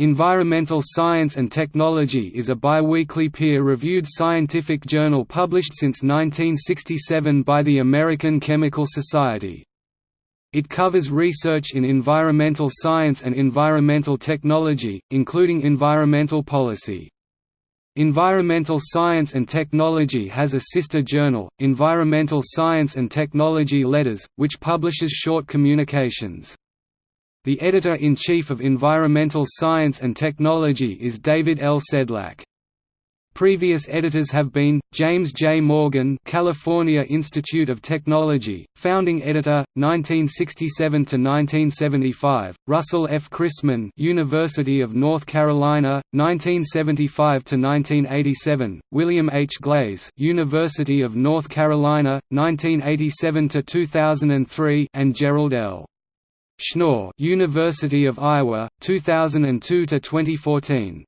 Environmental Science and Technology is a biweekly peer-reviewed scientific journal published since 1967 by the American Chemical Society. It covers research in environmental science and environmental technology, including environmental policy. Environmental Science and Technology has a sister journal, Environmental Science and Technology Letters, which publishes short communications. The editor-in-chief of Environmental Science and Technology is David L. Sedlak. Previous editors have been James J. Morgan, California Institute of Technology, founding editor, 1967 to 1975; Russell F. Christman, University of North Carolina, 1975 to 1987; William H. Glaze, University of North Carolina, 1987 to 2003; and Jerald L. Schnoor, University of Iowa, 2002 to 2014.